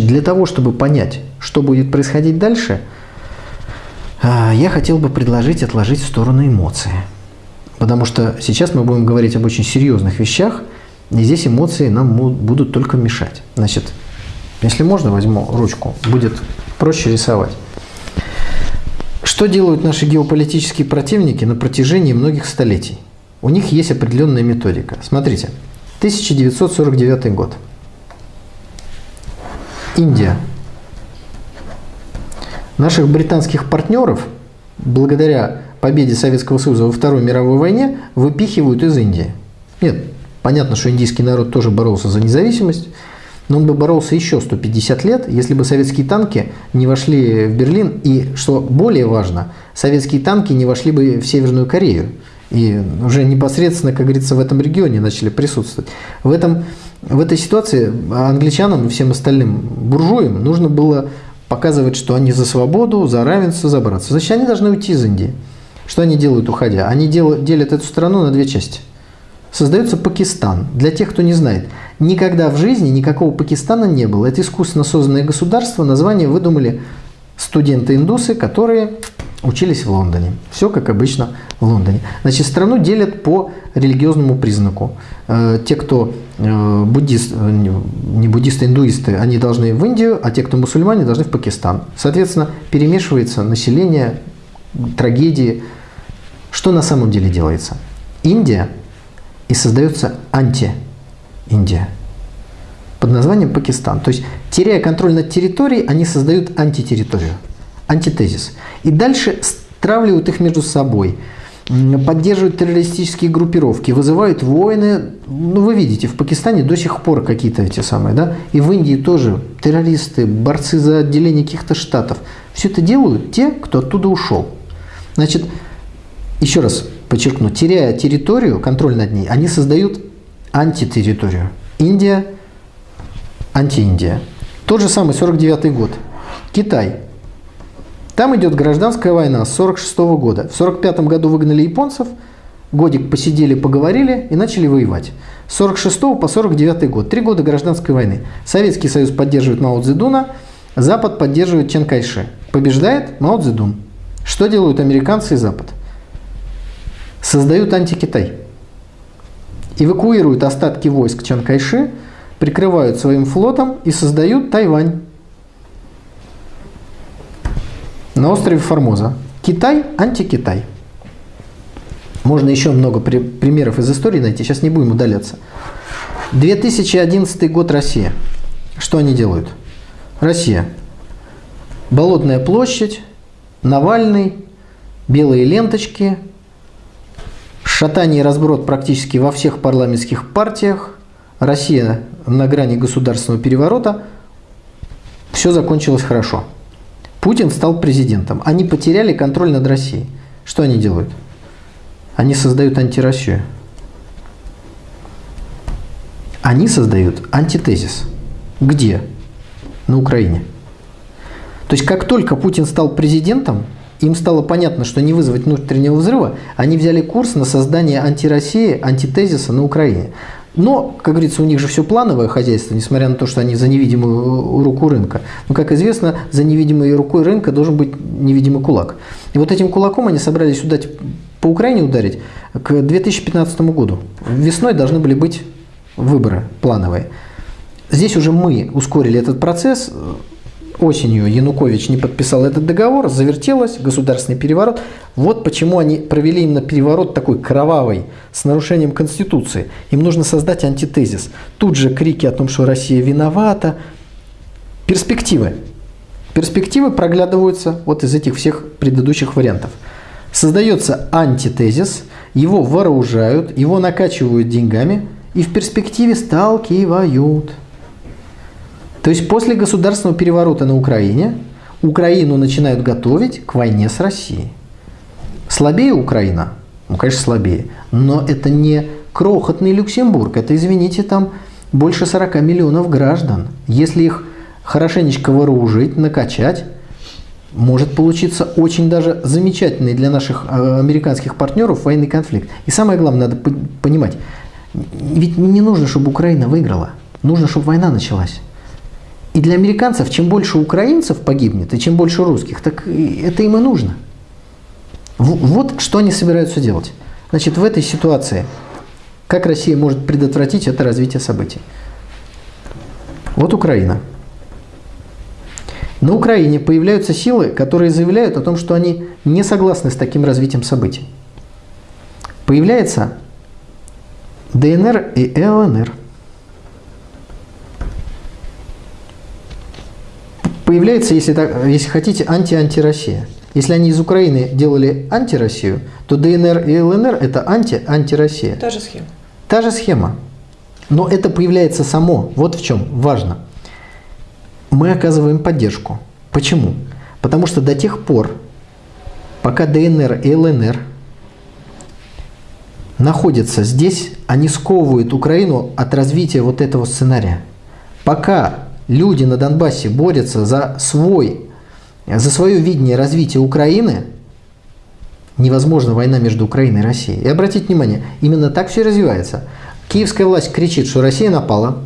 Для того, чтобы понять, что будет происходить дальше, а, я хотел бы предложить отложить в сторону эмоции. Потому что сейчас мы будем говорить об очень серьезных вещах, и здесь эмоции нам будут только мешать. Значит, если можно, возьму ручку, будет проще рисовать. Что делают наши геополитические противники на протяжении многих столетий? У них есть определенная методика. Смотрите, 1949 год. Индия. Наших британских партнеров, благодаря победе Советского Союза во Второй мировой войне, выпихивают из Индии. Нет, понятно, что индийский народ тоже боролся за независимость, но он бы боролся еще 150 лет, если бы советские танки не вошли в Берлин. И, что более важно, советские танки не вошли бы в Северную Корею. И уже непосредственно, как говорится, в этом регионе начали присутствовать. В, этом, в этой ситуации англичанам и всем остальным буржуям нужно было показывать, что они за свободу, за равенство, за братство. Значит, они должны уйти из Индии. Что они делают, уходя? Они делают, делят эту страну на две части. Создается Пакистан. Для тех, кто не знает, никогда в жизни никакого Пакистана не было. Это искусственно созданное государство. Название выдумали студенты-индусы, которые учились в Лондоне. Все как обычно в Лондоне. Значит, страну делят по религиозному признаку. Э, те, кто э, буддист, э, не буддисты, индуисты, они должны в Индию, а те, кто мусульмане, должны в Пакистан. Соответственно, перемешивается население, трагедии. Что на самом деле делается? Индия и создается анти-Индия под названием Пакистан. То есть, теряя контроль над территорией, они создают антитерриторию антитезис. И дальше стравливают их между собой, поддерживают террористические группировки, вызывают войны. Ну, вы видите, в Пакистане до сих пор какие-то эти самые, да? И в Индии тоже террористы, борцы за отделение каких-то штатов. Все это делают те, кто оттуда ушел. Значит, еще раз подчеркну, теряя территорию, контроль над ней, они создают антитерриторию. Индия, анти-Индия. Тот же самый 49 год. Китай. Там идет гражданская война с 46 -го года. В 45 году выгнали японцев, годик посидели, поговорили и начали воевать. С 46 по 49 год. Три года гражданской войны. Советский Союз поддерживает Мао Цзэдуна, Запад поддерживает Чен Кайши. Побеждает Мао Цзэдун. Что делают американцы и Запад? Создают антикитай. Эвакуируют остатки войск Чан Кайши, прикрывают своим флотом и создают Тайвань. На острове Формоза. Китай, антикитай. Можно еще много при примеров из истории найти, сейчас не будем удаляться. 2011 год Россия. Что они делают? Россия. Болотная площадь, Навальный, белые ленточки, шатание и разброд практически во всех парламентских партиях, Россия на грани государственного переворота. Все закончилось хорошо. Путин стал президентом. Они потеряли контроль над Россией. Что они делают? Они создают антироссию. Они создают антитезис. Где? На Украине. То есть, как только Путин стал президентом, им стало понятно, что не вызвать внутреннего взрыва, они взяли курс на создание антироссии, антитезиса на Украине. Но, как говорится, у них же все плановое хозяйство, несмотря на то, что они за невидимую руку рынка. Но, как известно, за невидимой рукой рынка должен быть невидимый кулак. И вот этим кулаком они собрались удать по Украине ударить к 2015 году. Весной должны были быть выборы плановые. Здесь уже мы ускорили этот процесс, осенью Янукович не подписал этот договор, завертелось, государственный переворот. Вот почему они провели именно переворот такой кровавый, с нарушением Конституции. Им нужно создать антитезис. Тут же крики о том, что Россия виновата. Перспективы. Перспективы проглядываются вот из этих всех предыдущих вариантов. Создается антитезис, его вооружают, его накачивают деньгами и в перспективе сталкивают. То есть после государственного переворота на Украине Украину начинают готовить к войне с Россией. Слабее Украина? Ну, конечно, слабее. Но это не крохотный Люксембург. Это, извините, там больше 40 миллионов граждан. Если их хорошенечко вооружить, накачать, может получиться очень даже замечательный для наших э, американских партнеров военный конфликт. И самое главное, надо понимать, ведь не нужно, чтобы Украина выиграла. Нужно, чтобы война началась. И для американцев, чем больше украинцев погибнет, и чем больше русских, так это им и нужно. Вот что они собираются делать. Значит, в этой ситуации, как Россия может предотвратить это развитие событий? Вот Украина. На Украине появляются силы, которые заявляют о том, что они не согласны с таким развитием событий. Появляется ДНР и ЛНР. Появляется, если, так, если хотите, анти-анти-Россия. Если они из Украины делали анти-Россию, то ДНР и ЛНР – это анти-анти-Россия. Та же схема. Та же схема. Но это появляется само. Вот в чем важно. Мы оказываем поддержку. Почему? Потому что до тех пор, пока ДНР и ЛНР находятся здесь, они сковывают Украину от развития вот этого сценария. Пока люди на Донбассе борются за свой, за свое видение развития Украины, невозможна война между Украиной и Россией. И обратите внимание, именно так все развивается. Киевская власть кричит, что Россия напала,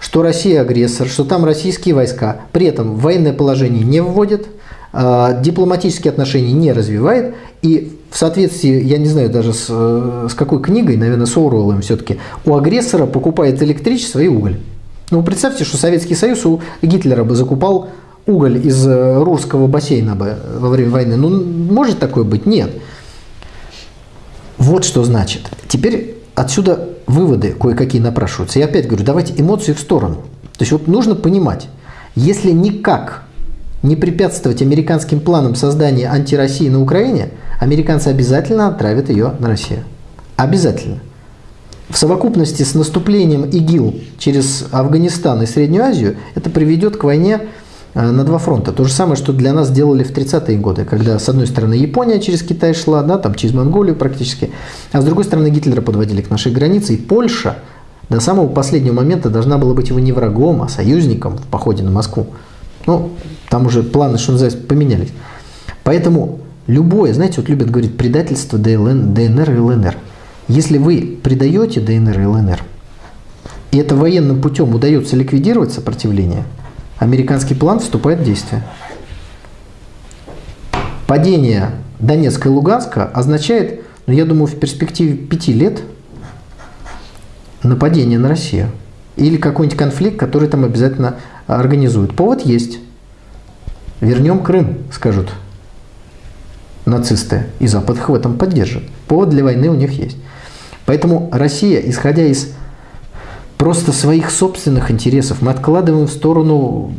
что Россия агрессор, что там российские войска. При этом военное положение не вводит, а, дипломатические отношения не развивает. И в соответствии, я не знаю даже с, с какой книгой, наверное, с Оруэллом все-таки, у агрессора покупает электричество и уголь. Ну, представьте, что Советский Союз у Гитлера бы закупал уголь из э, Рурского бассейна бы во время войны. Ну, может такое быть? Нет. Вот что значит. Теперь отсюда выводы кое-какие напрашиваются. Я опять говорю, давайте эмоции в сторону. То есть вот нужно понимать, если никак не препятствовать американским планам создания антироссии на Украине, американцы обязательно отправят ее на Россию. Обязательно. В совокупности с наступлением ИГИЛ через Афганистан и Среднюю Азию это приведет к войне Э, на два фронта. То же самое, что для нас делали в 30-е годы, когда с одной стороны Япония через Китай шла, да, там через Монголию практически, а с другой стороны Гитлера подводили к нашей границе, и Польша до самого последнего момента должна была быть его не врагом, а союзником в походе на Москву. Ну, там уже планы, что называется, поменялись. Поэтому любое, знаете, вот любят говорить предательство ДНР и ЛНР. Если вы предаете ДНР и ЛНР, и это военным путем удается ликвидировать сопротивление – американский план вступает в действие. Падение Донецка и Луганска означает, ну, я думаю, в перспективе пяти лет нападение на Россию. Или какой-нибудь конфликт, который там обязательно организуют. Повод есть. Вернем Крым, скажут нацисты. И Запад их в этом поддержит. Повод для войны у них есть. Поэтому Россия, исходя из просто своих собственных интересов. Мы откладываем в сторону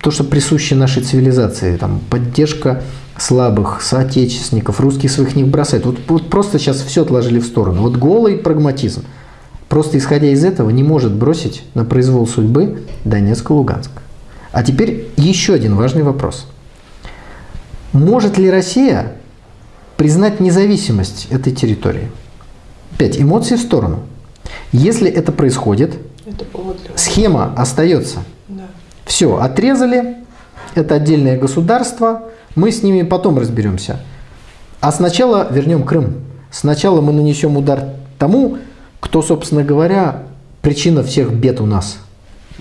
то, что присуще нашей цивилизации. Там, поддержка слабых, соотечественников, русских своих не бросает. Вот, вот просто сейчас все отложили в сторону. Вот голый прагматизм, просто исходя из этого, не может бросить на произвол судьбы Донецк и Луганск. А теперь еще один важный вопрос. Может ли Россия признать независимость этой территории? Опять, эмоции в сторону – если это происходит, это схема остается. Да. Все, отрезали, это отдельное государство, мы с ними потом разберемся. А сначала вернем Крым. Сначала мы нанесем удар тому, кто, собственно говоря, причина всех бед у нас.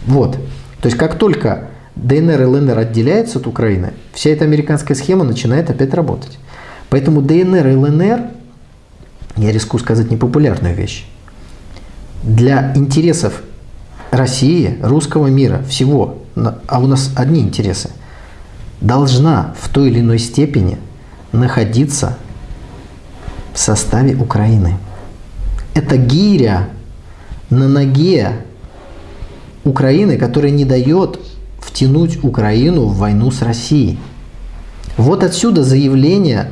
Вот. То есть как только ДНР и ЛНР отделяются от Украины, вся эта американская схема начинает опять работать. Поэтому ДНР и ЛНР, я рискую сказать непопулярную вещь, для интересов России, русского мира, всего, а у нас одни интересы, должна в той или иной степени находиться в составе Украины. Это гиря на ноге Украины, которая не дает втянуть Украину в войну с Россией. Вот отсюда заявление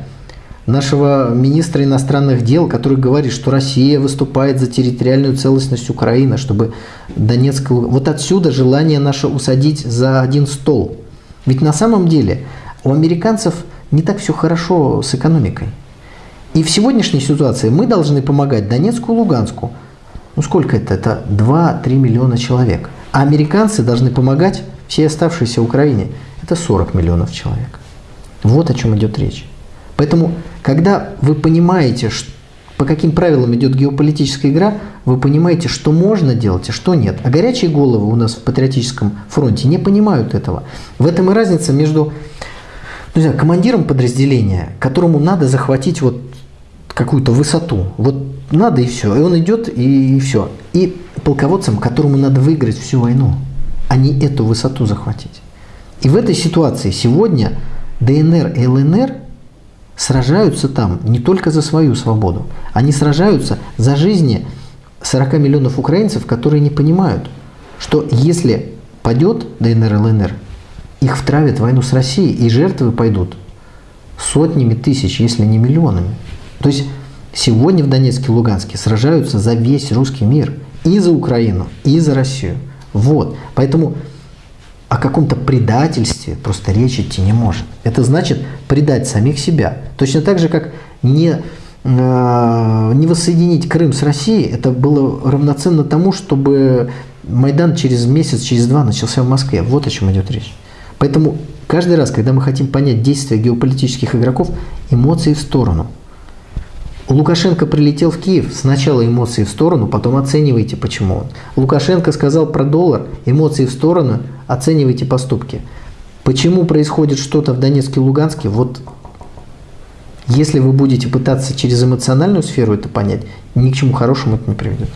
нашего министра иностранных дел, который говорит, что Россия выступает за территориальную целостность Украины, чтобы Донецк... Вот отсюда желание наше усадить за один стол. Ведь на самом деле у американцев не так все хорошо с экономикой. И в сегодняшней ситуации мы должны помогать Донецку и Луганску. Ну сколько это? Это 2-3 миллиона человек. А американцы должны помогать всей оставшейся Украине. Это 40 миллионов человек. Вот о чем идет речь. Поэтому, когда вы понимаете, по каким правилам идет геополитическая игра, вы понимаете, что можно делать, а что нет. А горячие головы у нас в патриотическом фронте не понимают этого. В этом и разница между ну, командиром подразделения, которому надо захватить вот какую-то высоту. Вот надо и все. И он идет и все. И полководцем, которому надо выиграть всю войну, а не эту высоту захватить. И в этой ситуации сегодня ДНР и ЛНР сражаются там не только за свою свободу, они сражаются за жизни 40 миллионов украинцев, которые не понимают, что если падет ДНР ЛНР, их втравят в войну с Россией, и жертвы пойдут сотнями тысяч, если не миллионами. То есть сегодня в Донецке и Луганске сражаются за весь русский мир. И за Украину, и за Россию. Вот. Поэтому о каком-то предательстве просто речь идти не может. Это значит предать самих себя. Точно так же, как не, э, не воссоединить Крым с Россией, это было равноценно тому, чтобы Майдан через месяц, через два начался в Москве. Вот о чем идет речь. Поэтому каждый раз, когда мы хотим понять действия геополитических игроков, эмоции в сторону. Лукашенко прилетел в Киев, сначала эмоции в сторону, потом оценивайте, почему он. Лукашенко сказал про доллар, эмоции в сторону, оценивайте поступки. Почему происходит что-то в Донецке и Луганске, вот если вы будете пытаться через эмоциональную сферу это понять, ни к чему хорошему это не приведет.